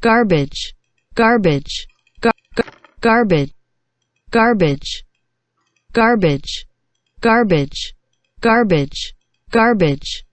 garbage, garbage, gar- garbage, garbage, garbage, garbage, garbage, garbage.